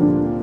you.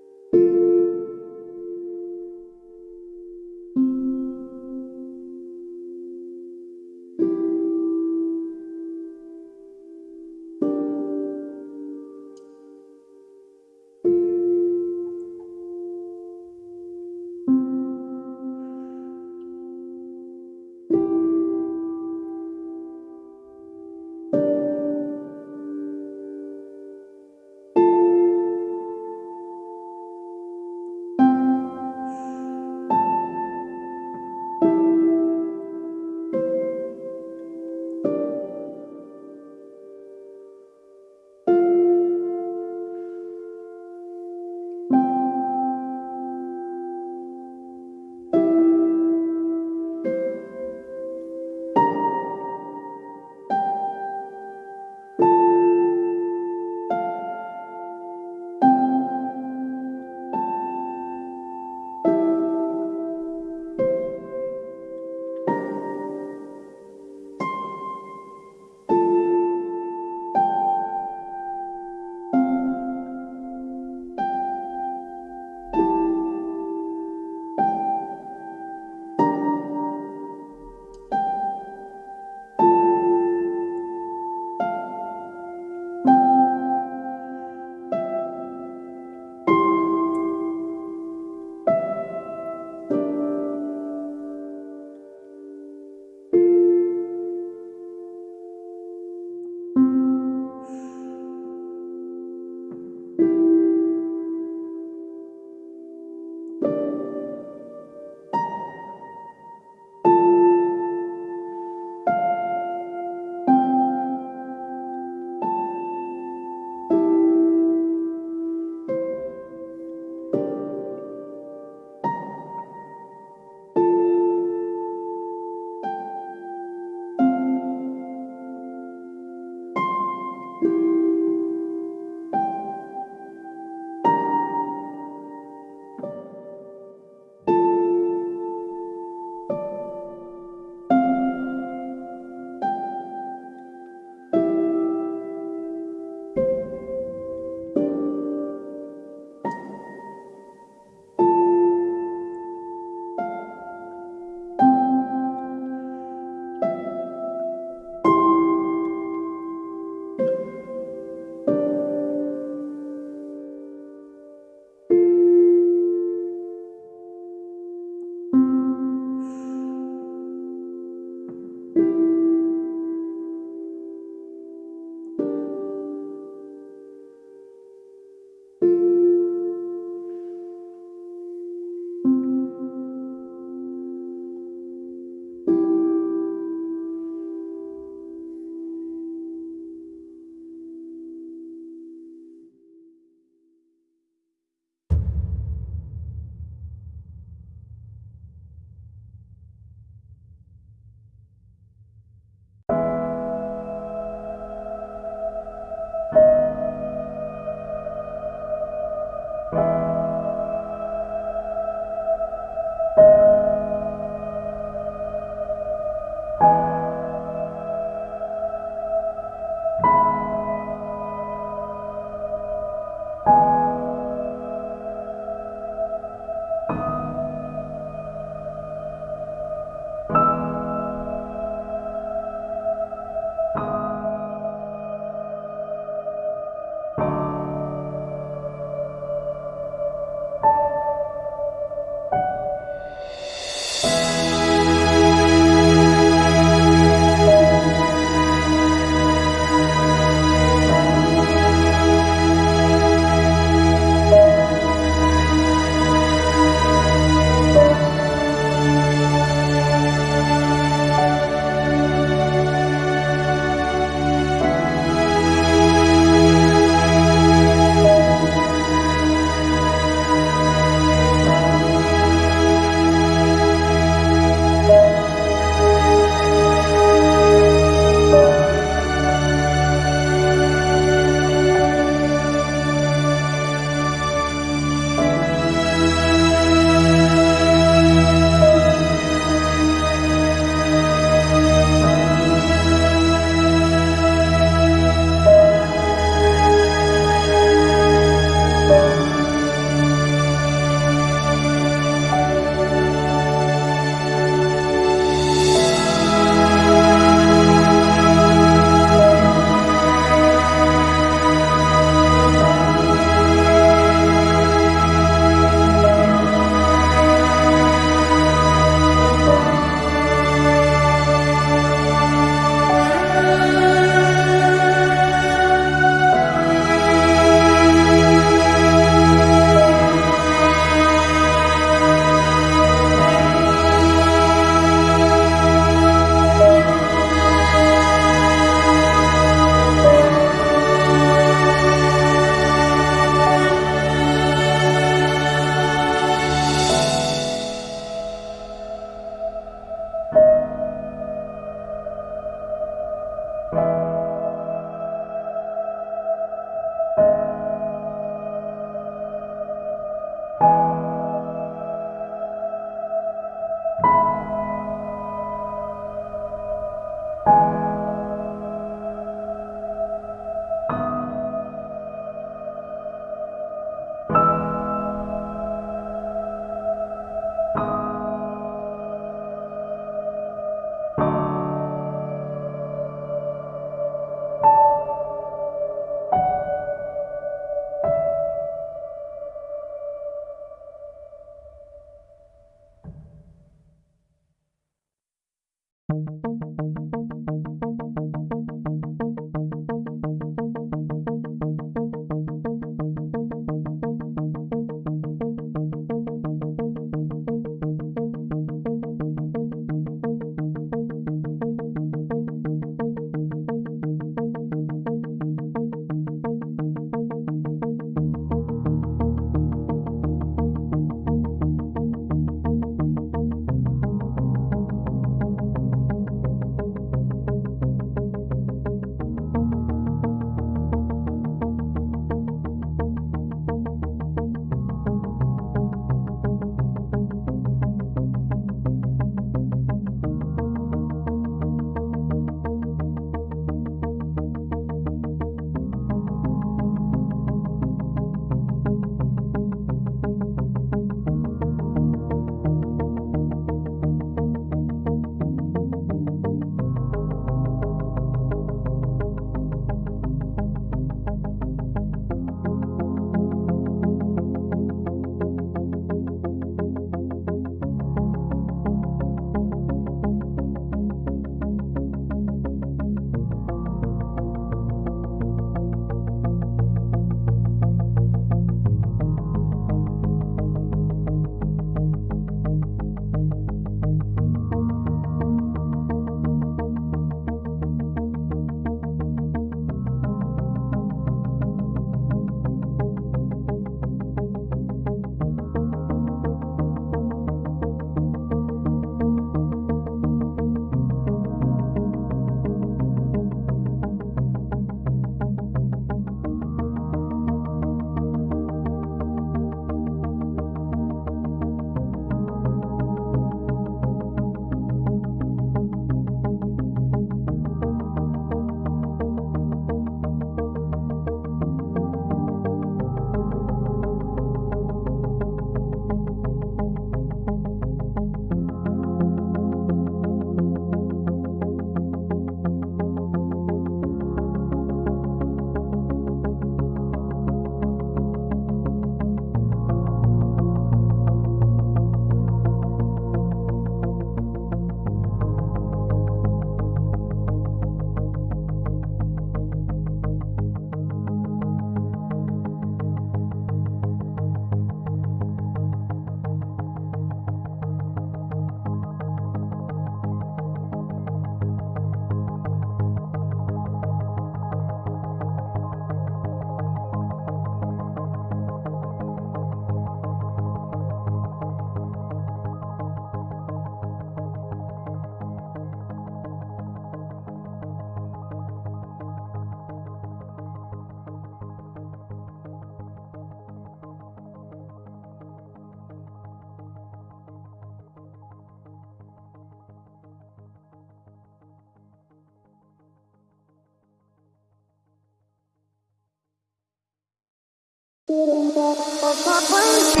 For my